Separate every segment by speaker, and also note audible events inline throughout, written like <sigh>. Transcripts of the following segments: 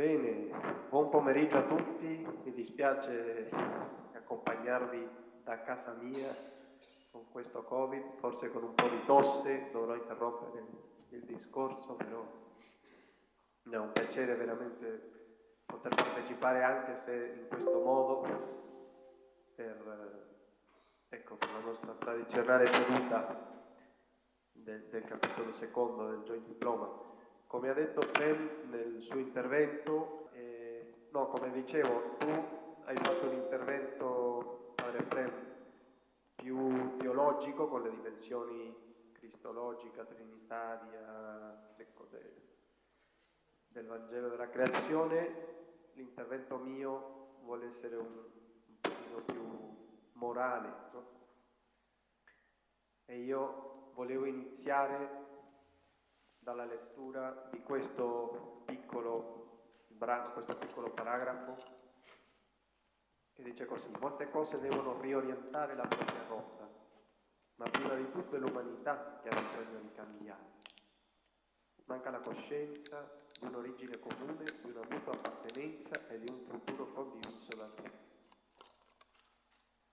Speaker 1: Bene, buon pomeriggio a tutti, mi dispiace accompagnarvi da casa mia con questo Covid, forse con un po' di tosse, dovrò interrompere il discorso, però è un piacere veramente poter partecipare anche se in questo modo per, ecco, per la nostra tradizionale seduta del, del capitolo secondo del Joint Diploma. Come ha detto Prem nel suo intervento, eh, no, come dicevo, tu hai fatto un intervento, padre Prem, più teologico con le dimensioni cristologica, trinitaria, ecco, de, del Vangelo della creazione. L'intervento mio vuole essere un, un pochino più morale, no? E io volevo iniziare dalla lettura di questo piccolo brano, questo piccolo paragrafo che dice così, molte cose devono riorientare la propria rotta, ma prima di tutto è l'umanità che ha bisogno di cambiare. Manca la coscienza di un'origine comune, di una mutua appartenenza e di un futuro condiviso da tutti.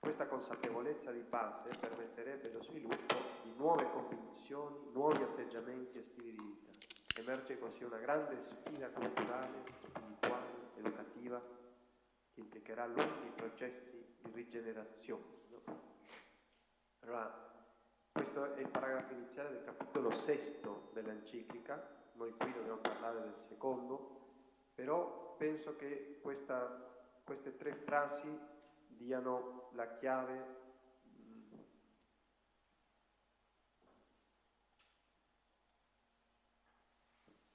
Speaker 1: Questa consapevolezza di base permetterebbe lo sviluppo di nuove convinzioni, nuovi atteggiamenti e stili di vita. Emerge così una grande sfida culturale, spirituale, educativa, che implicherà lunghi processi di rigenerazione. No? Allora, questo è il paragrafo iniziale del capitolo sesto dell'enciclica, noi qui dobbiamo parlare del secondo, però penso che questa, queste tre frasi diano la chiave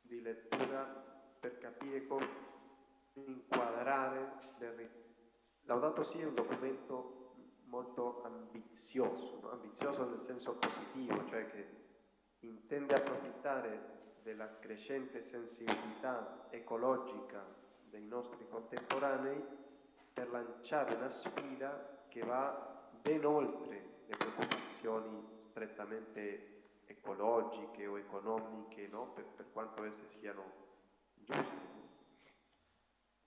Speaker 1: di lettura per capire come inquadrare Laudato sia un documento molto ambizioso, no? ambizioso nel senso positivo, cioè che intende approfittare della crescente sensibilità ecologica dei nostri contemporanei per lanciare una sfida che va ben oltre le preoccupazioni strettamente ecologiche o economiche, no? per, per, quanto esse siano giuste.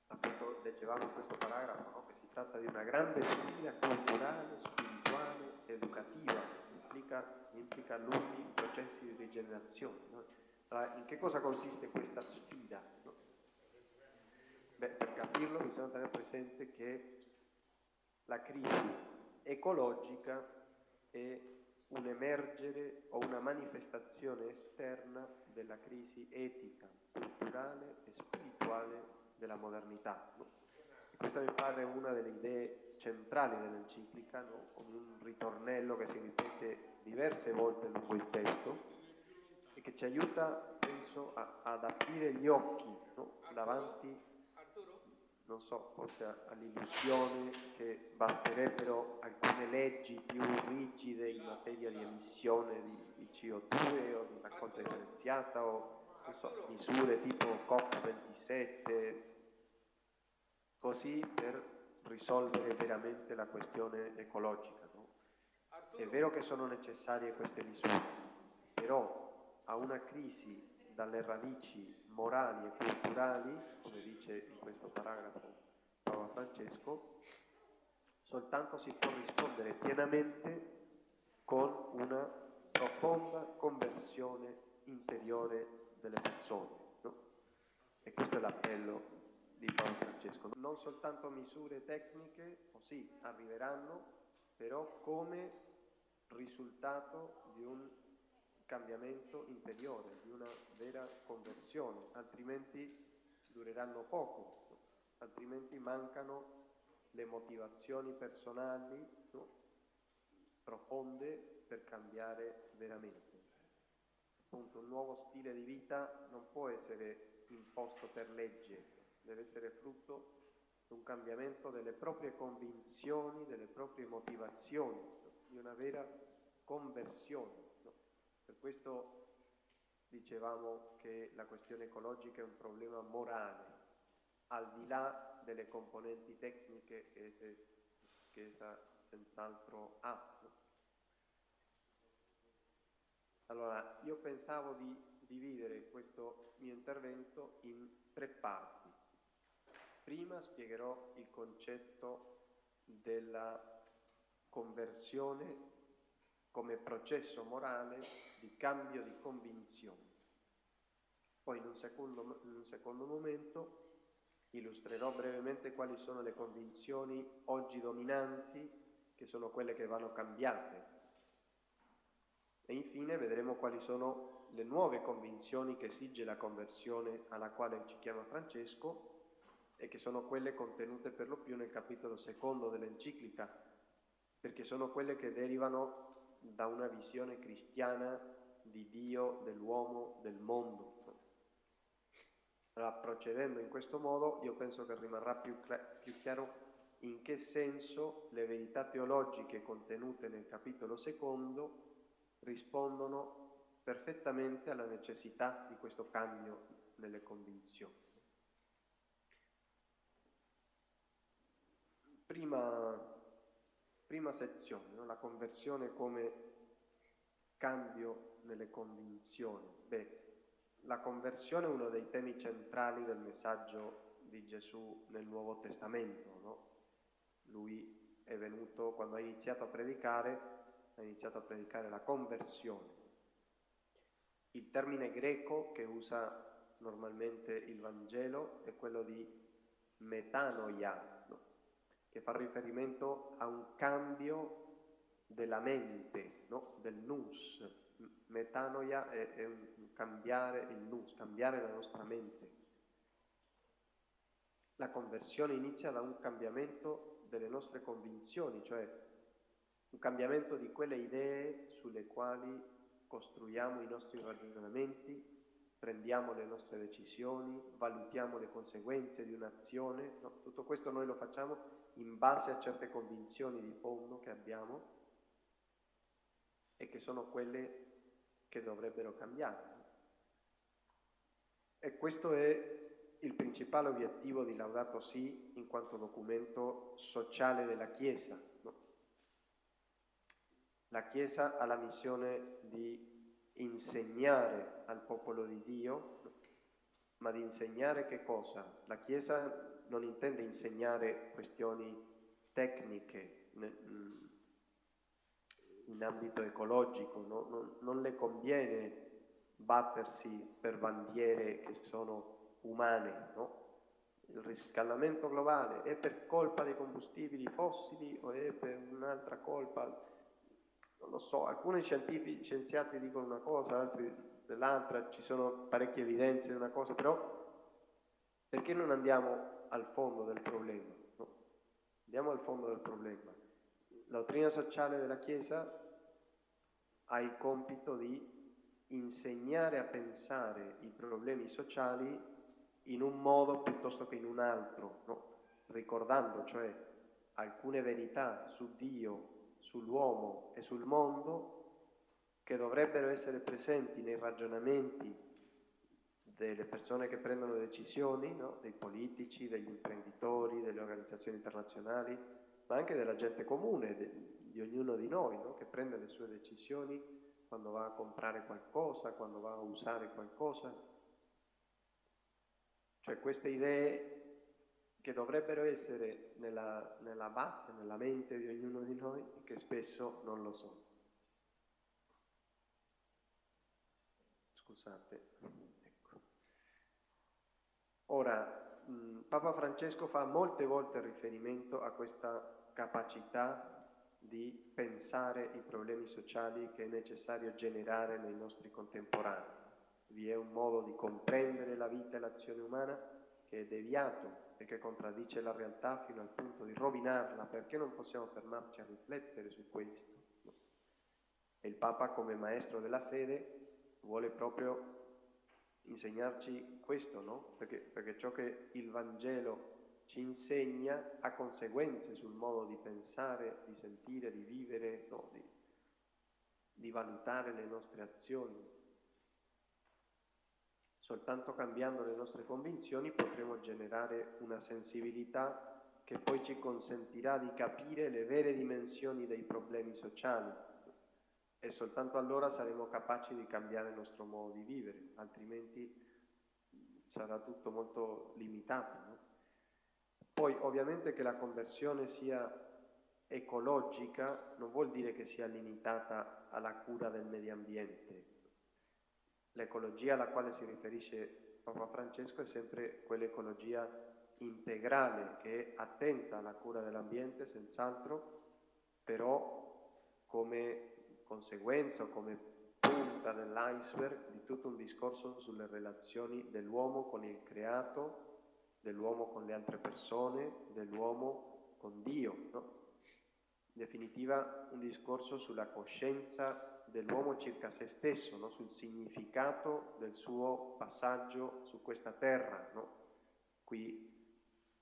Speaker 1: Appunto leggevamo in questo paragrafo no? che si tratta di una grande sfida culturale, spirituale, educativa, implica, implica lunghi processi di rigenerazione. No? Allora, in che cosa consiste questa sfida? Beh, per capirlo bisogna tenere presente che la crisi ecologica è un emergere o una manifestazione esterna della crisi etica, culturale e spirituale della modernità. No? Questa mi pare una delle idee centrali dell'enciclica, no? con un ritornello che si ripete diverse volte lungo il testo e che ci aiuta, penso, a, ad aprire gli occhi no? davanti non so, forse all'illusione che basterebbero alcune leggi più rigide in materia di emissione di, di CO2 o di raccolta differenziata o so, misure tipo COP27, così per risolvere veramente la questione ecologica. No? È vero che sono necessarie queste misure, però a una crisi dalle radici morali e culturali, come dice in questo paragrafo Papa Francesco, soltanto si può rispondere pienamente con una profonda conversione interiore delle persone. No? E questo è l'appello di Papa Francesco. Non soltanto misure tecniche, o sì, arriveranno, però come risultato di un cambiamento interiore, di una vera conversione, altrimenti dureranno poco, altrimenti mancano le motivazioni personali no? profonde per cambiare veramente. Appunto, un nuovo stile di vita non può essere imposto per legge, deve essere frutto di un cambiamento delle proprie convinzioni, delle proprie motivazioni, di una vera conversione. Per questo dicevamo che la questione ecologica è un problema morale, al di là delle componenti tecniche che essa senz'altro ha. Allora, io pensavo di dividere questo mio intervento in tre parti. Prima spiegherò il concetto della conversione come processo morale di cambio di convinzione. Poi in un secondo, in un secondo momento illustrerò brevemente quali sono le convinzioni oggi dominanti, che sono quelle che vanno cambiate. E infine vedremo quali sono le nuove convinzioni che esige la conversione alla quale ci chiama Francesco e che sono quelle contenute per lo più nel capitolo secondo dell'enciclica, perché sono quelle che derivano da una visione cristiana di Dio, dell'uomo, del mondo. Allora, procedendo in questo modo, io penso che rimarrà più, più chiaro in che senso le verità teologiche contenute nel capitolo secondo rispondono perfettamente alla necessità di questo cambio nelle convinzioni. Prima prima sezione, no? la conversione come cambio nelle convinzioni. Beh, la conversione è uno dei temi centrali del messaggio di Gesù nel Nuovo Testamento. No? Lui è venuto, quando ha iniziato a predicare, ha iniziato a predicare la conversione. Il termine greco che usa normalmente il Vangelo è quello di metanoia, che fa riferimento a un cambio della mente, no? del nus. Metanoia è, è un cambiare il nus, cambiare la nostra mente. La conversione inizia da un cambiamento delle nostre convinzioni, cioè un cambiamento di quelle idee sulle quali costruiamo i nostri ragionamenti, prendiamo le nostre decisioni, valutiamo le conseguenze di un'azione. No? Tutto questo noi lo facciamo in base a certe convinzioni di fondo che abbiamo e che sono quelle che dovrebbero cambiare. E questo è il principale obiettivo di Laudato Si in quanto documento sociale della Chiesa. No? La Chiesa ha la missione di insegnare al popolo di Dio, ma di insegnare che cosa? La Chiesa non intende insegnare questioni tecniche mm, in ambito ecologico, no? non, non le conviene battersi per bandiere che sono umane, no? Il riscaldamento globale è per colpa dei combustibili fossili o è per un'altra colpa? Non lo so, alcuni scienziati dicono una cosa, altri dell'altra, ci sono parecchie evidenze di una cosa, però perché non andiamo al fondo del problema. No? Andiamo al fondo del problema. La dottrina sociale della Chiesa ha il compito di insegnare a pensare i problemi sociali in un modo piuttosto che in un altro, no? ricordando cioè alcune verità su Dio, sull'uomo e sul mondo che dovrebbero essere presenti nei ragionamenti delle persone che prendono decisioni, no? dei politici, degli imprenditori, delle organizzazioni internazionali, ma anche della gente comune, de, di ognuno di noi, no? che prende le sue decisioni quando va a comprare qualcosa, quando va a usare qualcosa. Cioè queste idee che dovrebbero essere nella, nella base, nella mente di ognuno di noi, che spesso non lo sono. Scusate. Ora, Papa Francesco fa molte volte riferimento a questa capacità di pensare i problemi sociali che è necessario generare nei nostri contemporanei. Vi è un modo di comprendere la vita e l'azione umana che è deviato e che contraddice la realtà fino al punto di rovinarla, perché non possiamo fermarci a riflettere su questo? E il Papa come maestro della fede vuole proprio insegnarci questo, no? Perché, perché ciò che il Vangelo ci insegna ha conseguenze sul modo di pensare, di sentire, di vivere, no? di, di valutare le nostre azioni. Soltanto cambiando le nostre convinzioni potremo generare una sensibilità che poi ci consentirà di capire le vere dimensioni dei problemi sociali e soltanto allora saremo capaci di cambiare il nostro modo di vivere, altrimenti sarà tutto molto limitato. No? Poi ovviamente che la conversione sia ecologica non vuol dire che sia limitata alla cura del medio ambiente. L'ecologia alla quale si riferisce Papa Francesco è sempre quell'ecologia integrale che è attenta alla cura dell'ambiente, senz'altro, però come conseguenza come punta dell'iceberg di tutto un discorso sulle relazioni dell'uomo con il creato, dell'uomo con le altre persone, dell'uomo con Dio. No? In definitiva un discorso sulla coscienza dell'uomo circa se stesso, no? sul significato del suo passaggio su questa terra. No? Qui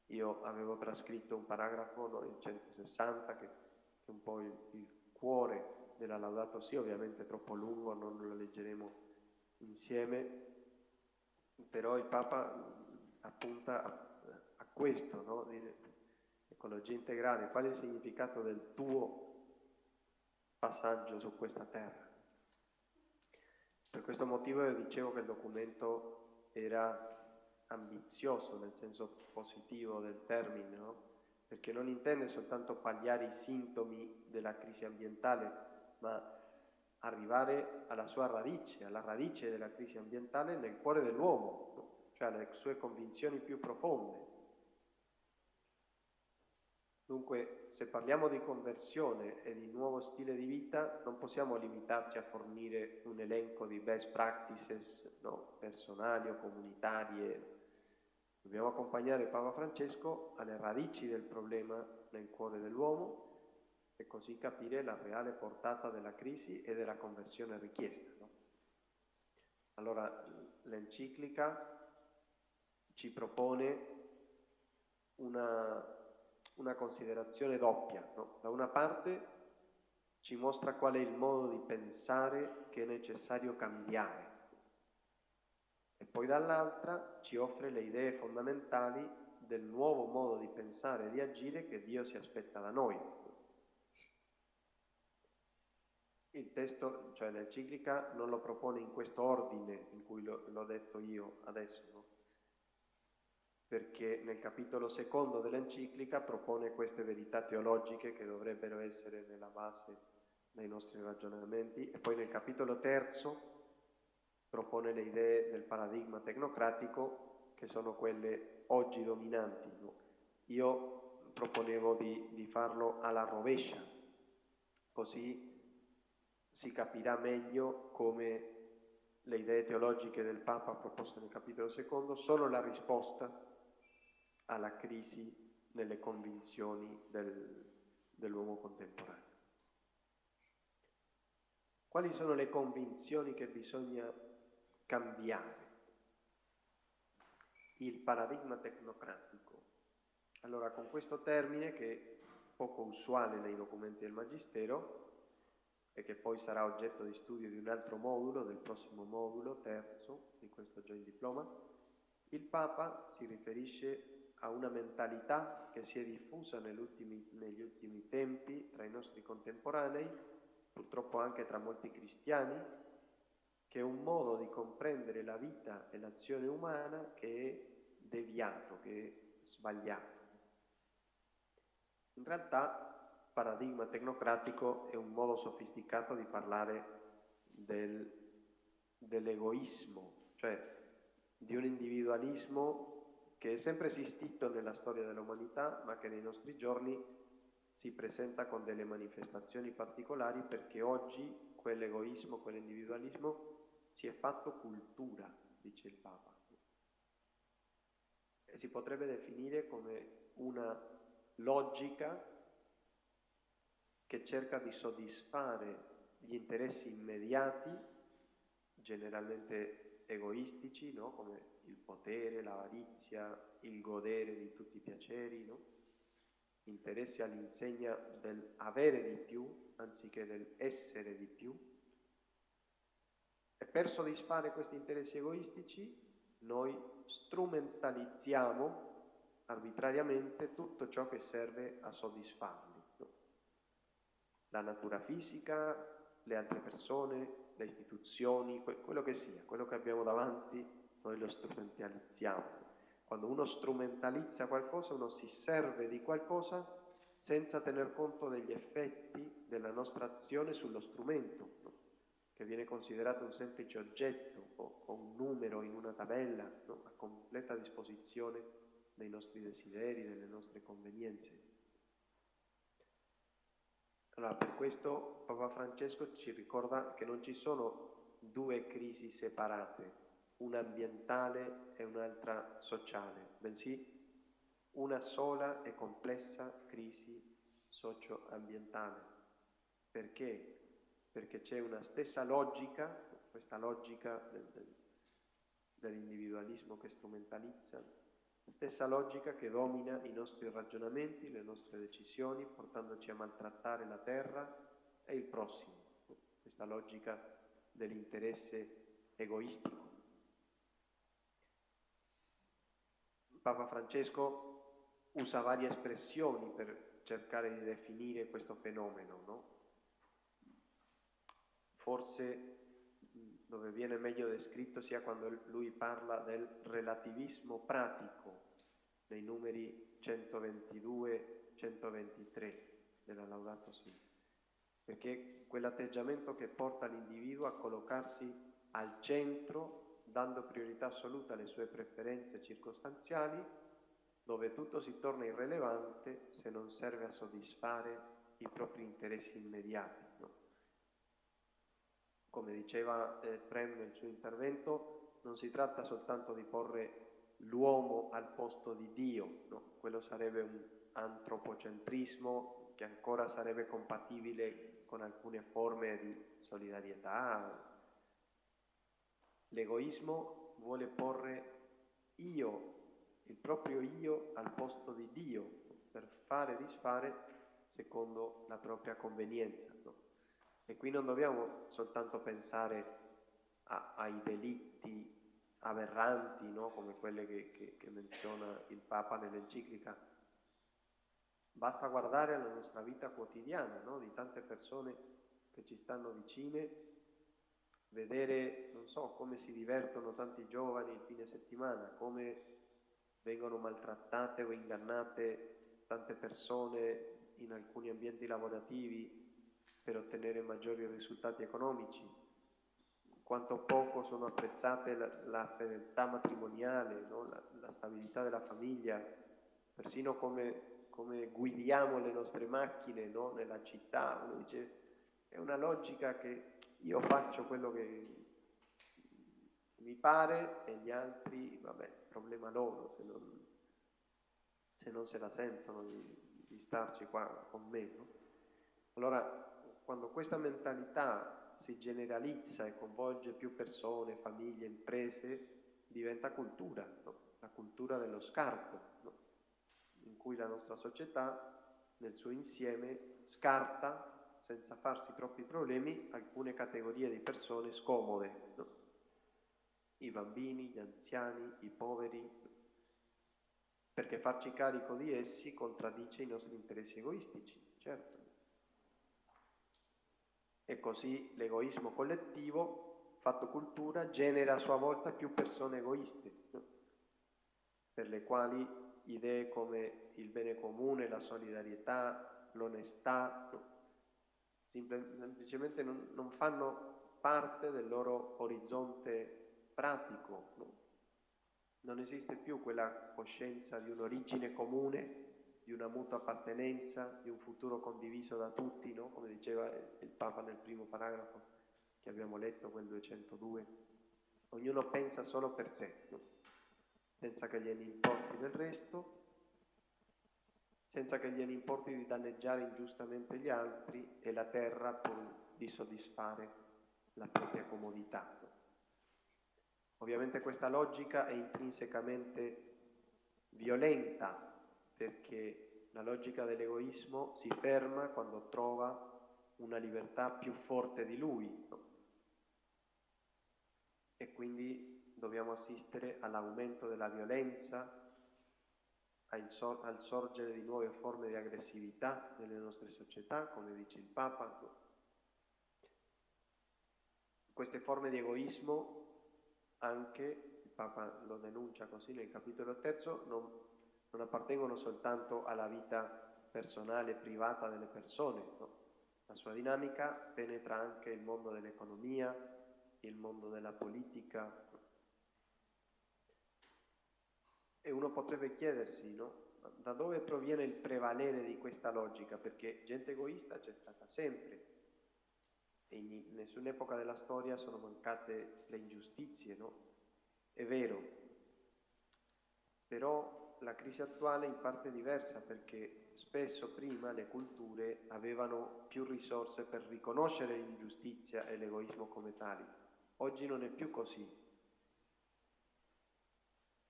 Speaker 1: io avevo trascritto un paragrafo, il 160, che, è un po' il, il cuore della Laudato Si, ovviamente troppo lungo, non lo leggeremo insieme, però il Papa appunta a, a questo, no? Ecologia integrale, qual è il significato del tuo passaggio su questa terra? Per questo motivo io dicevo che il documento era ambizioso nel senso positivo del termine, no? perché non intende soltanto pagliare i sintomi della crisi ambientale, ma arrivare alla sua radice, alla radice della crisi ambientale nel cuore dell'uomo, cioè alle sue convinzioni più profonde. Dunque, se parliamo di conversione e di nuovo stile di vita, non possiamo limitarci a fornire un elenco di best practices no? personali o comunitarie. Dobbiamo accompagnare Papa Francesco alle radici del problema nel cuore dell'uomo e così capire la reale portata della crisi e della conversione richiesta. No? Allora, l'enciclica ci propone una, una considerazione doppia. No? Da una parte ci mostra qual è il modo di pensare che è necessario cambiare e poi dall'altra ci offre le idee fondamentali del nuovo modo di pensare e di agire che Dio si aspetta da noi. Il testo, cioè l'enciclica, non lo propone in questo ordine in cui l'ho detto io adesso, no? Perché nel capitolo secondo dell'enciclica propone queste verità teologiche che dovrebbero essere nella base dei nostri ragionamenti e poi nel capitolo terzo propone le idee del paradigma tecnocratico che sono quelle oggi dominanti. Io proponevo di, di farlo alla rovescia, così si capirà meglio come le idee teologiche del Papa proposte nel capitolo secondo sono la risposta alla crisi nelle convinzioni del, dell'uomo contemporaneo. Quali sono le convinzioni che bisogna cambiare? Il paradigma tecnocratico. Allora, con questo termine, che è poco usuale nei documenti del Magistero, e che poi sarà oggetto di studio di un altro modulo, del prossimo modulo, terzo, di questo Joint Diploma, il Papa si riferisce a una mentalità che si è diffusa negli ultimi, negli ultimi tempi tra i nostri contemporanei, purtroppo anche tra molti cristiani, che è un modo di comprendere la vita e l'azione umana che è deviato, che è sbagliato. In realtà paradigma tecnocratico è un modo sofisticato di parlare del, dell'egoismo, cioè di un individualismo che è sempre esistito nella storia dell'umanità, ma che nei nostri giorni si presenta con delle manifestazioni particolari perché oggi quell'egoismo, quell'individualismo si è fatto cultura, dice il Papa. E si potrebbe definire come una logica che cerca di soddisfare gli interessi immediati, generalmente egoistici, no? come il potere, l'avarizia, il godere di tutti i piaceri, no? interessi all'insegna dell'avere di più anziché dell'essere di più. E per soddisfare questi interessi egoistici noi strumentalizziamo arbitrariamente tutto ciò che serve a soddisfarli. No? La natura fisica, le altre persone, le istituzioni, quello che sia, quello che abbiamo davanti noi lo strumentalizziamo. Quando uno strumentalizza qualcosa, uno si serve di qualcosa senza tener conto degli effetti della nostra azione sullo strumento, no? che viene considerato un semplice oggetto o, o un numero in una tabella, no? a completa disposizione dei nostri desideri, delle nostre convenienze. Allora, per questo Papa Francesco ci ricorda che non ci sono due crisi separate, una ambientale e un'altra sociale, bensì una sola e complessa crisi socio-ambientale. Perché? Perché c'è una stessa logica, questa logica del, del, dell'individualismo che strumentalizza, la stessa logica che domina i nostri ragionamenti, le nostre decisioni, portandoci a maltrattare la terra e il prossimo, questa logica dell'interesse egoistico. Papa Francesco usa varie espressioni per cercare di definire questo fenomeno, no? Forse dove viene meglio descritto sia quando lui parla del relativismo pratico nei numeri 122-123 della Laudato Si, perché quell'atteggiamento che porta l'individuo a collocarsi al centro, dando priorità assoluta alle sue preferenze circostanziali, dove tutto si torna irrilevante se non serve a soddisfare i propri interessi immediati. No? Come diceva eh, Prem nel suo intervento, non si tratta soltanto di porre l'uomo al posto di Dio, no? quello sarebbe un antropocentrismo che ancora sarebbe compatibile con alcune forme di solidarietà. L'egoismo vuole porre io il proprio io al posto di Dio per fare e disfare secondo la propria convenienza. No? E qui non dobbiamo soltanto pensare a, ai delitti aberranti, no? come quelli che, che, che menziona il Papa nell'enciclica. Basta guardare alla nostra vita quotidiana, no? di tante persone che ci stanno vicine, vedere, non so, come si divertono tanti giovani il fine settimana, come vengono maltrattate o ingannate tante persone in alcuni ambienti lavorativi per ottenere maggiori risultati economici, quanto poco sono apprezzate la, la fedeltà matrimoniale, no? la, la, stabilità della famiglia, persino come, come guidiamo le nostre macchine no? nella città, uno dice è una logica che io faccio quello che mi pare e gli altri, vabbè, problema loro se non, se, non se la sentono di, di starci qua con me. No? Allora, quando questa mentalità si generalizza e coinvolge più persone, famiglie, imprese, diventa cultura, no? la cultura dello scarto, no? in cui la nostra società nel suo insieme scarta senza farsi troppi problemi alcune categorie di persone scomode. No? i bambini, gli anziani, i poveri, perché farci carico di essi contraddice i nostri interessi egoistici, certo. E così l'egoismo collettivo, fatto cultura, genera a sua volta più persone egoiste, no? per le quali idee come il bene comune, la solidarietà, l'onestà, no? Semplicemente non, non fanno parte del loro orizzonte pratico, no? non esiste più quella coscienza di un'origine comune, di una mutua appartenenza, di un futuro condiviso da tutti, no? come diceva il Papa nel primo paragrafo che abbiamo letto, quel 202. Ognuno pensa solo per sé, no? senza che gliene importi del resto, senza che gliene importi di danneggiare ingiustamente gli altri e la terra pur di soddisfare la propria comodità. Ovviamente questa logica è intrinsecamente violenta perché la logica dell'egoismo si ferma quando trova una libertà più forte di lui e quindi dobbiamo assistere all'aumento della violenza, al, sor- al sorgere di nuove forme di aggressività nelle nostre società, come dice il Papa. Queste forme di egoismo anche il Papa lo denuncia così nel capitolo terzo, non, non appartengono soltanto alla vita personale privata delle persone, no? la sua dinamica penetra anche il mondo dell'economia, il mondo della politica. E uno potrebbe chiedersi, no? Da dove proviene il prevalere di questa logica? Perché gente egoista c'è stata sempre. E in nessun'epoca della storia sono mancate le ingiustizie, no? È vero, però la crisi attuale in parte è diversa perché spesso prima le culture avevano più risorse per riconoscere l'ingiustizia e l'egoismo come tali. Oggi non è più così.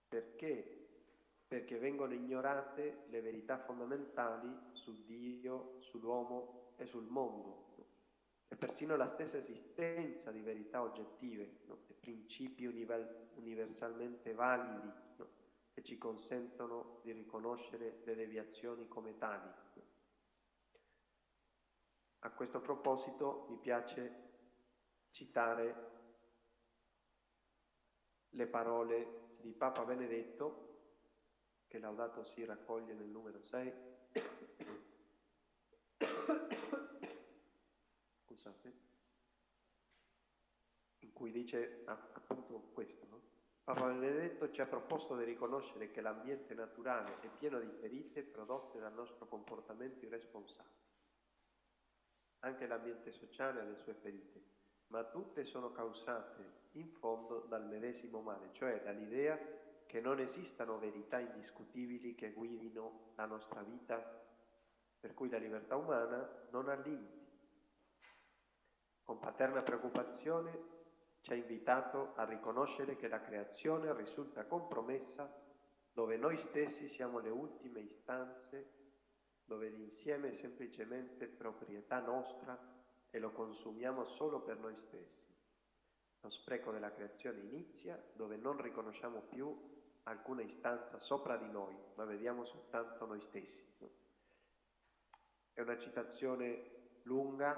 Speaker 1: Perché? Perché vengono ignorate le verità fondamentali su Dio, sull'uomo e sul mondo e persino la stessa esistenza di verità oggettive no? e principi universalmente validi no? che ci consentono di riconoscere le deviazioni come tali. A questo proposito mi piace citare le parole di Papa Benedetto, che Laudato si raccoglie nel numero 6, scusate, in cui dice appunto questo. No? Papa Benedetto ci ha proposto di riconoscere che l'ambiente naturale è pieno di ferite prodotte dal nostro comportamento irresponsabile. Anche l'ambiente sociale ha le sue ferite, ma tutte sono causate in fondo dal medesimo male, cioè dall'idea che non esistano verità indiscutibili che guidino la nostra vita, per cui la libertà umana non ha limiti con paterna preoccupazione ci ha invitato a riconoscere che la creazione risulta compromessa dove noi stessi siamo le ultime istanze, dove l'insieme è semplicemente proprietà nostra e lo consumiamo solo per noi stessi. Lo spreco della creazione inizia dove non riconosciamo più alcuna istanza sopra di noi, ma vediamo soltanto noi stessi. È una citazione lunga,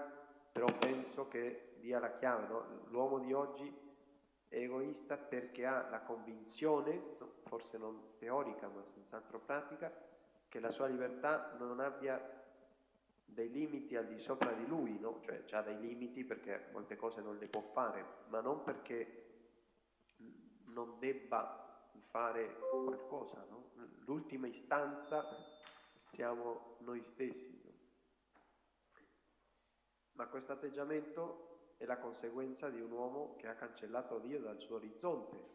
Speaker 1: però penso che dia la chiave, no? l'uomo di oggi è egoista perché ha la convinzione, forse non teorica ma senz'altro pratica, che la sua libertà non abbia dei limiti al di sopra di lui, no? cioè ha dei limiti perché molte cose non le può fare, ma non perché non debba fare qualcosa. No? L'ultima istanza siamo noi stessi ma questo atteggiamento è la conseguenza di un uomo che ha cancellato Dio dal suo orizzonte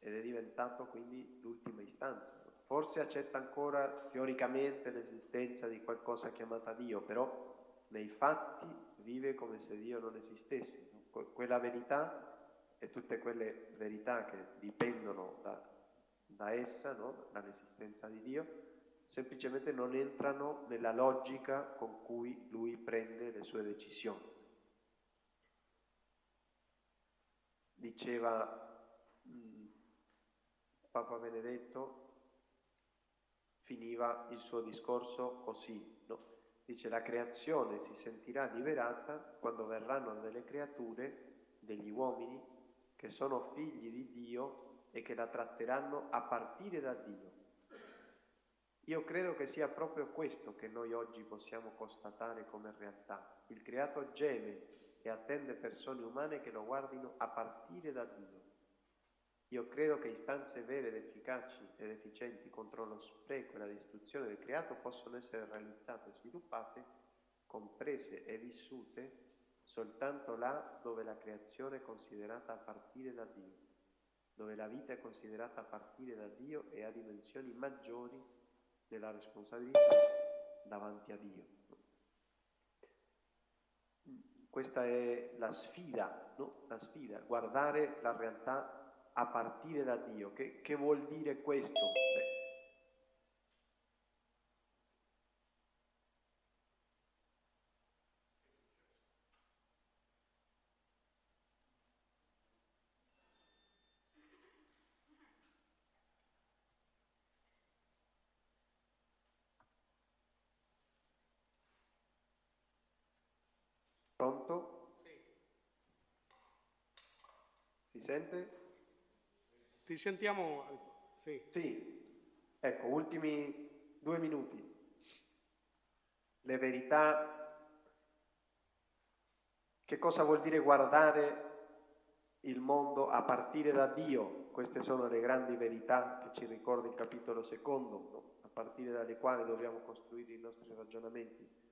Speaker 1: ed è diventato quindi l'ultima istanza. Forse accetta ancora teoricamente l'esistenza di qualcosa chiamata Dio, però nei fatti vive come se Dio non esistesse. Quella verità e tutte quelle verità che dipendono da, da essa, no? dall'esistenza di Dio, semplicemente non entrano nella logica con cui lui prende le sue decisioni. Diceva mh, Papa Benedetto, finiva il suo discorso così, no? dice la creazione si sentirà liberata quando verranno delle creature, degli uomini, che sono figli di Dio e che la tratteranno a partire da Dio io credo che sia proprio questo che noi oggi possiamo constatare come realtà. Il creato geme e attende persone umane che lo guardino a partire da Dio. Io credo che istanze vere ed efficaci ed efficienti contro lo spreco e la distruzione del creato possono essere realizzate sviluppate, comprese e vissute soltanto là dove la creazione è considerata a partire da Dio, dove la vita è considerata a partire da Dio e ha dimensioni maggiori della responsabilità davanti a Dio. Questa è la sfida, no? la sfida, guardare la realtà a partire da Dio. Che, che vuol dire questo? Beh, Pronto? Sì. Si sente?
Speaker 2: Ti sentiamo... Sì.
Speaker 1: Sì, ecco, ultimi due minuti. Le verità, che cosa vuol dire guardare il mondo a partire da Dio? Queste sono le grandi verità che ci ricorda il capitolo secondo, no? a partire dalle quali dobbiamo costruire i nostri ragionamenti.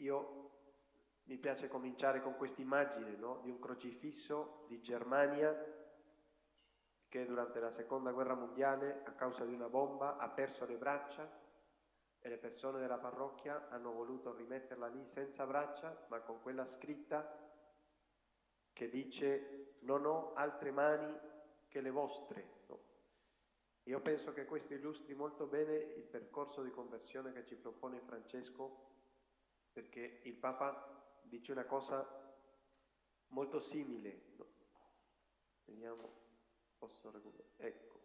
Speaker 1: Io mi piace cominciare con questa immagine no? di un crocifisso di Germania che durante la seconda guerra mondiale a causa di una bomba ha perso le braccia e le persone della parrocchia hanno voluto rimetterla lì senza braccia ma con quella scritta che dice non ho altre mani che le vostre. No? Io penso che questo illustri molto bene il percorso di conversione che ci propone Francesco perché il Papa dice una cosa molto simile. Vediamo, posso recuperare. Ecco.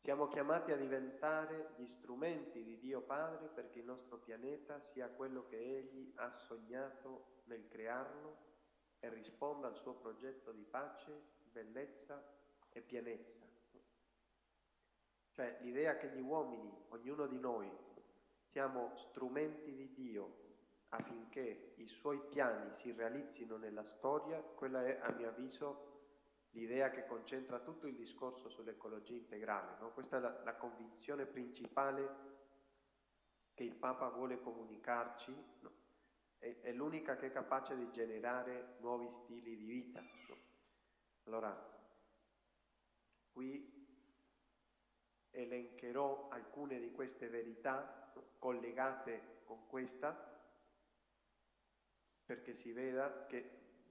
Speaker 1: Siamo chiamati a diventare gli strumenti di Dio Padre perché il nostro pianeta sia quello che Egli ha sognato nel crearlo e risponda al suo progetto di pace, bellezza e pienezza. Cioè l'idea che gli uomini, ognuno di noi, siamo strumenti di Dio affinché i suoi piani si realizzino nella storia, quella è a mio avviso l'idea che concentra tutto il discorso sull'ecologia integrale. No? Questa è la, la, convinzione principale che il Papa vuole comunicarci, no? è, è, l'unica che è capace di generare nuovi stili di vita. No? Allora, qui elencherò alcune di queste verità collegate con questa perché si veda che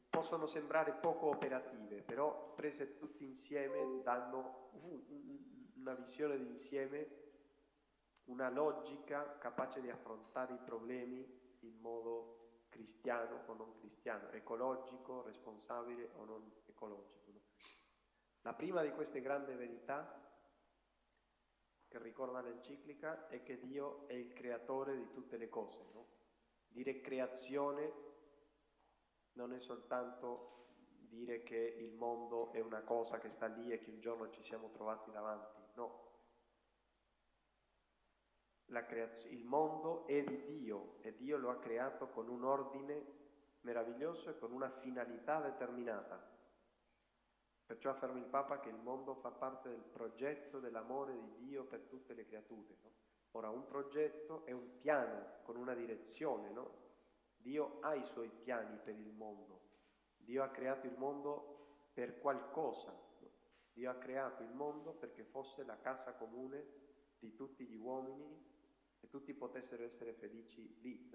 Speaker 1: possono sembrare poco operative, però prese tutte insieme danno una visione d'insieme, una logica capace di affrontare i problemi in modo cristiano o non cristiano, ecologico, responsabile o non ecologico. No? La prima di queste grandi verità che ricorda l'enciclica è che Dio è il creatore di tutte le cose. No? Dire creazione non è soltanto dire che il mondo è una cosa che sta lì e che un giorno ci siamo trovati davanti, no. Il mondo è di Dio e Dio lo ha creato con un ordine meraviglioso e con una finalità determinata. Perciò afferma il Papa che il mondo fa parte del progetto dell'amore di Dio per tutte le creature. No? Ora, un progetto è un piano con una direzione, no? Dio ha i suoi piani per il mondo. Dio ha creato il mondo per qualcosa. Dio ha creato il mondo perché fosse la casa comune di tutti gli uomini e tutti potessero essere felici lì.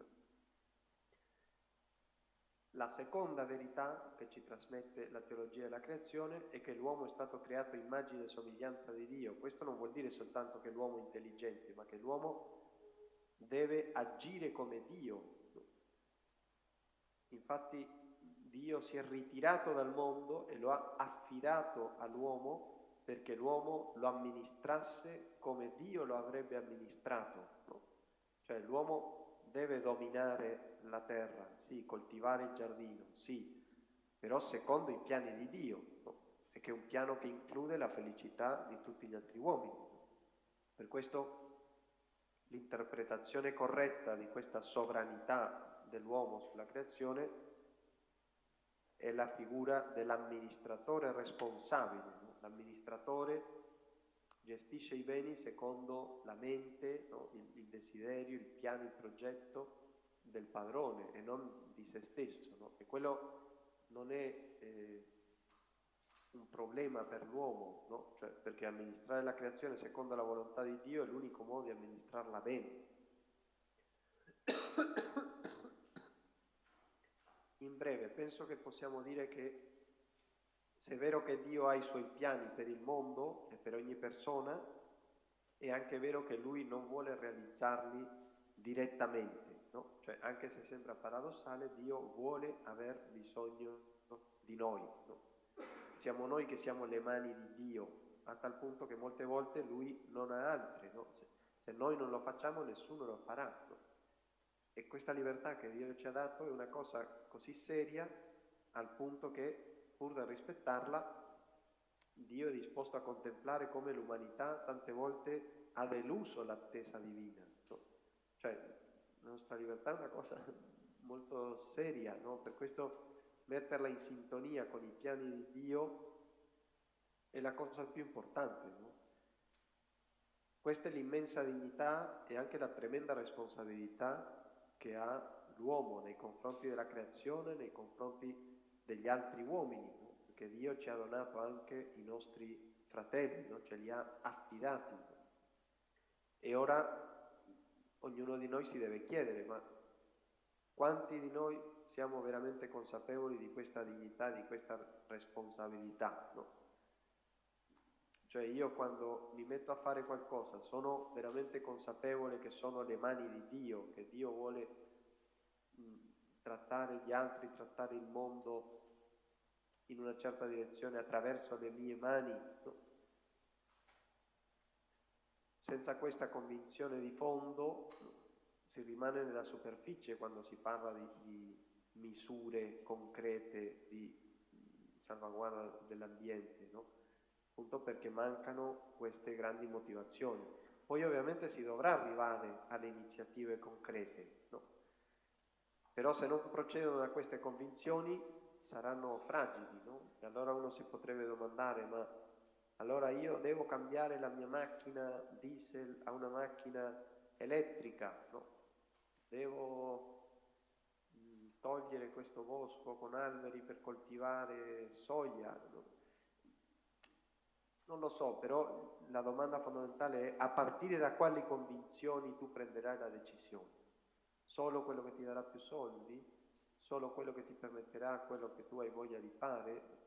Speaker 1: La seconda verità che ci trasmette la teologia della creazione è che l'uomo è stato creato immagine e somiglianza di Dio. Questo non vuol dire soltanto che l'uomo è intelligente, ma che l'uomo deve agire come Dio Infatti Dio si è ritirato dal mondo e lo ha affidato all'uomo perché l'uomo lo amministrasse come Dio lo avrebbe amministrato. No? Cioè l'uomo deve dominare la terra, sì, coltivare il giardino, sì, però secondo i piani di Dio, no? e che è un piano che include la felicità di tutti gli altri uomini. Per questo l'interpretazione corretta di questa sovranità dell'uomo sulla creazione è la figura dell'amministratore responsabile. No? L'amministratore gestisce i beni secondo la mente, no? il, il, desiderio, il piano, il progetto del padrone e non di se stesso. No? E quello non è eh, un problema per l'uomo, cioè, perché amministrare la creazione secondo la volontà di Dio è l'unico modo di amministrarla bene. In breve, penso che possiamo dire che se è vero che Dio ha i suoi piani per il mondo e per ogni persona, è anche vero che Lui non vuole realizzarli direttamente, no? Cioè, anche se sembra paradossale, Dio vuole aver bisogno di noi, no? Siamo noi che siamo le mani di Dio, a tal punto che molte volte Lui non ha altre, no? Se, se noi non lo facciamo nessuno lo farà? E questa libertà che Dio ci ha dato è una cosa così seria al punto che, pur da rispettarla, Dio è disposto a contemplare come l'umanità tante volte ha deluso l'attesa divina. Cioè, la nostra libertà è una cosa <laughs> molto seria, no? per questo metterla in sintonia con i piani di Dio è la cosa più importante. No? Questa è l'immensa dignità e anche la tremenda responsabilità che ha l'uomo nei confronti della creazione, nei confronti degli altri uomini, perché Dio ci ha donato anche i nostri fratelli, no? ce li ha affidati. E ora ognuno di noi si deve chiedere, ma quanti di noi siamo veramente consapevoli di questa dignità, di questa responsabilità? No? Cioè io quando mi metto a fare qualcosa sono veramente consapevole che sono le mani di Dio, che Dio vuole mh, trattare gli altri, trattare il mondo in una certa direzione attraverso le mie mani. No? Senza questa convinzione di fondo si rimane nella superficie quando si parla di, di misure concrete di salvaguardia dell'ambiente. No? Appunto perché mancano queste grandi motivazioni. Poi ovviamente si dovrà arrivare alle iniziative concrete, no? però se non procedono da queste convinzioni saranno fragili, no? E allora uno si potrebbe domandare, ma allora io devo cambiare la mia macchina diesel a una macchina elettrica, no? Devo togliere questo bosco con alberi per coltivare soia, no? Non lo so, però la domanda fondamentale è a partire da quali convinzioni tu prenderai la decisione? Solo quello che ti darà più soldi? Solo quello che ti permetterà quello che tu hai voglia di fare?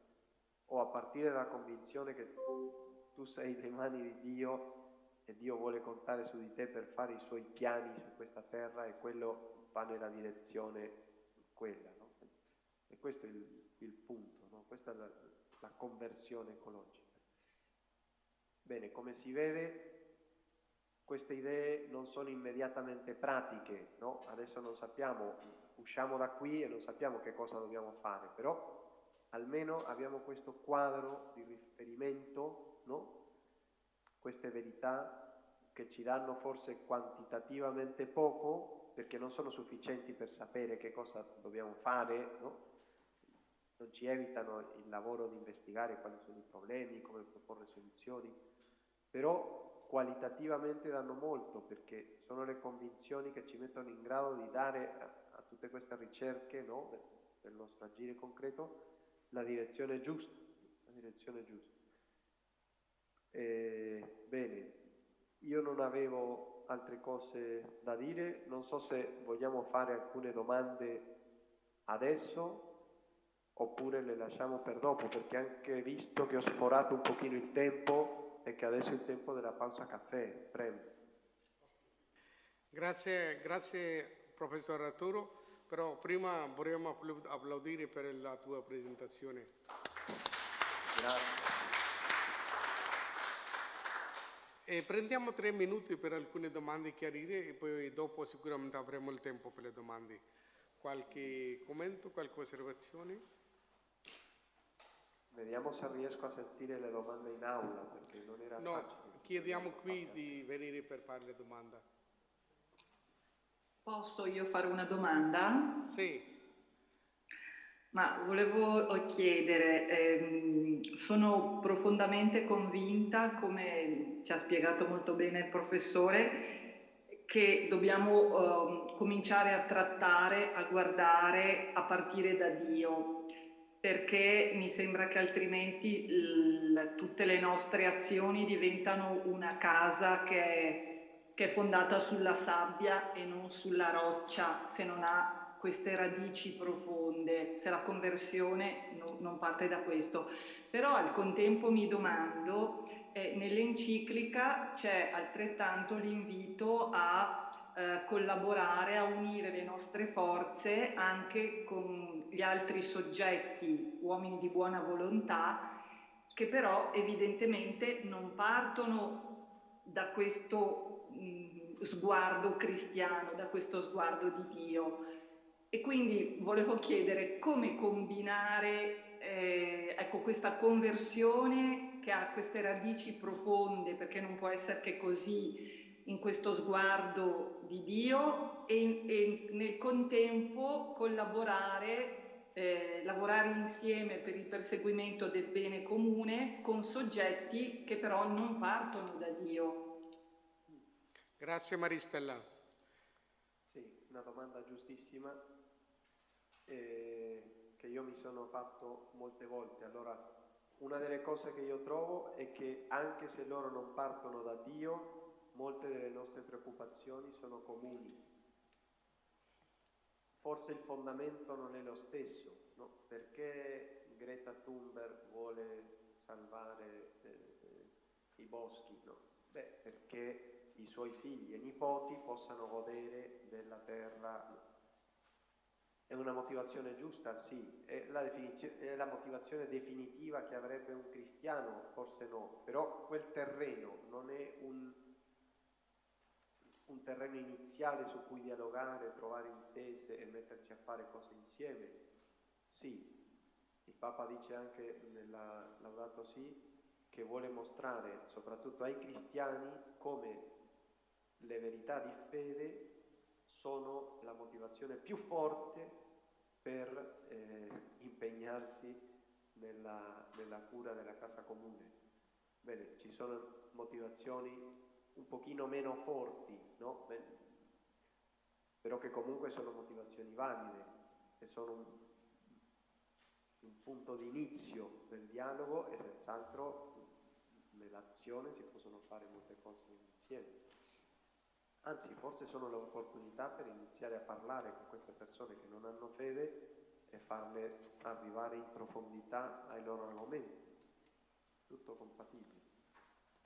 Speaker 1: O a partire dalla convinzione che tu sei le mani di Dio e Dio vuole contare su di te per fare i suoi piani su questa terra e quello va nella direzione quella, no? E questo è il, il punto, no? Questa è la, la conversione ecologica. Bene, come si vede queste idee non sono immediatamente pratiche, no? Adesso non sappiamo, usciamo da qui e non sappiamo che cosa dobbiamo fare, però almeno abbiamo questo quadro di riferimento, no? Queste verità che ci danno forse quantitativamente poco, perché non sono sufficienti per sapere che cosa dobbiamo fare, no? Non ci evitano il lavoro di investigare quali sono i problemi, come proporre soluzioni, però qualitativamente danno molto perché sono le convinzioni che ci mettono in grado di dare a, a tutte queste ricerche no, del, del nostro agire concreto la direzione giusta. La direzione giusta. E, bene, io non avevo altre cose da dire, non so se vogliamo fare alcune domande adesso oppure le lasciamo per dopo perché anche visto che ho sforato un pochino il tempo e che adesso è il tempo della pausa caffè. Prego.
Speaker 2: Grazie, grazie professor Arturo, però prima vorremmo applaudire per la tua presentazione.
Speaker 1: Grazie.
Speaker 2: E prendiamo tre minuti per alcune domande chiarire e poi dopo sicuramente avremo il tempo per le domande. Qualche commento, qualche osservazione?
Speaker 1: Vediamo se riesco a sentire le domande in aula perché non era
Speaker 2: no,
Speaker 1: facile.
Speaker 2: chiediamo qui di venire per fare le domande.
Speaker 3: Posso io fare una domanda?
Speaker 2: Sì.
Speaker 3: Ma volevo chiedere, ehm, sono profondamente convinta, come ci ha spiegato molto bene il professore, che dobbiamo eh, cominciare a trattare, a guardare a partire da Dio perché mi sembra che altrimenti tutte le nostre azioni diventano una casa che è, che è fondata sulla sabbia e non sulla roccia, se non ha queste radici profonde, se la conversione no, non parte da questo. Però al contempo mi domando, eh, nell'enciclica c'è altrettanto l'invito a eh, collaborare, a unire le nostre forze anche con gli altri soggetti, uomini di buona volontà, che però evidentemente non partono da questo mh, sguardo cristiano, da questo sguardo di Dio. E quindi volevo chiedere come combinare eh, ecco, questa conversione che ha queste radici profonde, perché non può essere che così in questo sguardo di Dio e, e nel contempo collaborare, eh, lavorare insieme per il perseguimento del bene comune con soggetti che però non partono da Dio.
Speaker 2: Grazie Maristella.
Speaker 1: Sì, una domanda giustissima eh, che io mi sono fatto molte volte. Allora, una delle cose che io trovo è che anche se loro non partono da Dio, molte delle nostre preoccupazioni sono comuni. Forse il fondamento non è lo stesso, no? Perché Greta Thunberg vuole salvare eh, i boschi? No? Beh, perché i suoi figli e nipoti possano godere della terra è una motivazione giusta? Sì. È la, è la, motivazione definitiva che avrebbe un cristiano? Forse no. Però quel terreno non è un, un terreno iniziale su cui dialogare, trovare intese e metterci a fare cose insieme? Sì. Il Papa dice anche nella Laudato Si che vuole mostrare soprattutto ai cristiani come le verità di fede sono la motivazione più forte per eh, impegnarsi nella, nella, cura della casa comune. Bene, ci sono motivazioni un pochino meno forti, no? Però che comunque sono motivazioni valide e sono un, un punto di inizio del dialogo e senz'altro nell'azione si possono fare molte cose insieme. Anzi, forse sono l'opportunità per iniziare a parlare con queste persone che non hanno fede e farle arrivare in profondità ai loro argomenti. Tutto compatibile.